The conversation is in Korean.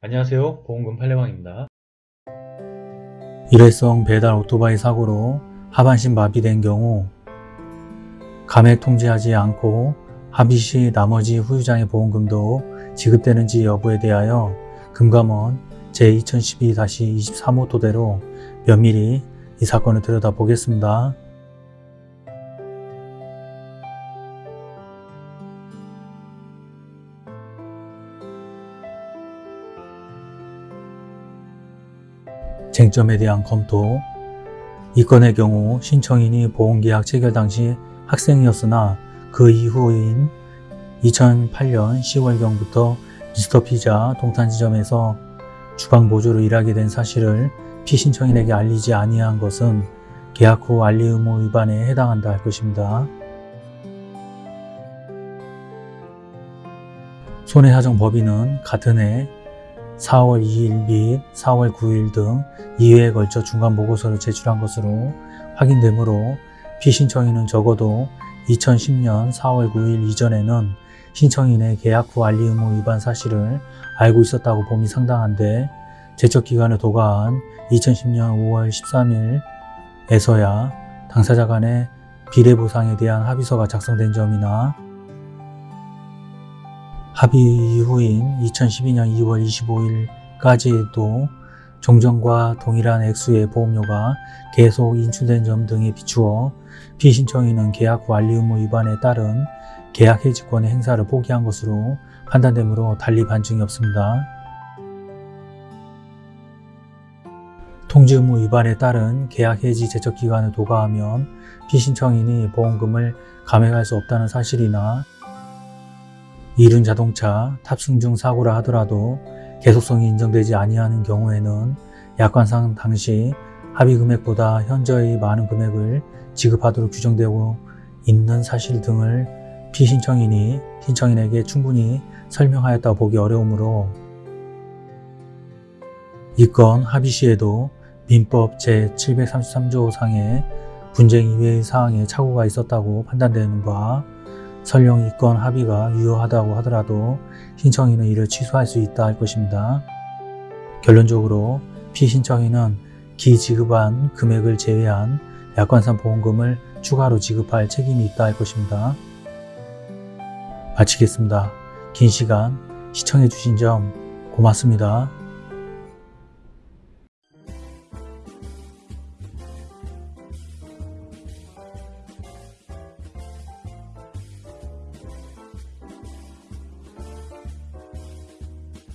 안녕하세요 보험금 팔례방입니다 일회성 배달 오토바이 사고로 하반신 마비된 경우 감액 통지하지 않고 합의 시 나머지 후유장의 보험금도 지급되는지 여부에 대하여 금감원 제2012-23호 토대로 면밀히 이 사건을 들여다보겠습니다. 쟁점에 대한 검토 이 건의 경우 신청인이 보험계약 체결 당시 학생이었으나 그 이후인 2008년 10월경부터 미스터 피자 동탄지점에서 주방보조로 일하게 된 사실을 피신청인에게 알리지 아니한 것은 계약 후 알리 의무 위반에 해당한다 할 것입니다. 손해사정 법인은 같은 해 4월 2일 및 4월 9일 등 2회에 걸쳐 중간 보고서를 제출한 것으로 확인되므로 피신청인은 적어도 2010년 4월 9일 이전에는 신청인의 계약 후 알리 의무 위반 사실을 알고 있었다고 봄이 상당한데 제척기간을 도과한 2010년 5월 13일에서야 당사자 간의 비례보상에 대한 합의서가 작성된 점이나 합의 이후인 2012년 2월 25일까지도 종전과 동일한 액수의 보험료가 계속 인출된 점 등에 비추어 피신청인은 계약 후 알리 의무 위반에 따른 계약 해지권의 행사를 포기한 것으로 판단되므로 달리 반증이 없습니다. 통지 의무 위반에 따른 계약 해지 제척 기간을 도과하면 피신청인이 보험금을 감액할 수 없다는 사실이나 이륜 자동차 탑승 중 사고라 하더라도 계속성이 인정되지 아니하는 경우에는 약관상 당시 합의 금액보다 현저히 많은 금액을 지급하도록 규정되고 있는 사실 등을 피신청인이 신청인에게 충분히 설명하였다고 보기 어려우므로 이건 합의 시에도 민법 제733조 상의 분쟁 이외의 사항에 착오가 있었다고 판단되는 바 설령 이건 합의가 유효하다고 하더라도 신청인은 이를 취소할 수 있다 할 것입니다. 결론적으로 피신청인은 기지급한 금액을 제외한 약관상 보험금을 추가로 지급할 책임이 있다 할 것입니다. 마치겠습니다. 긴 시간 시청해 주신 점 고맙습니다.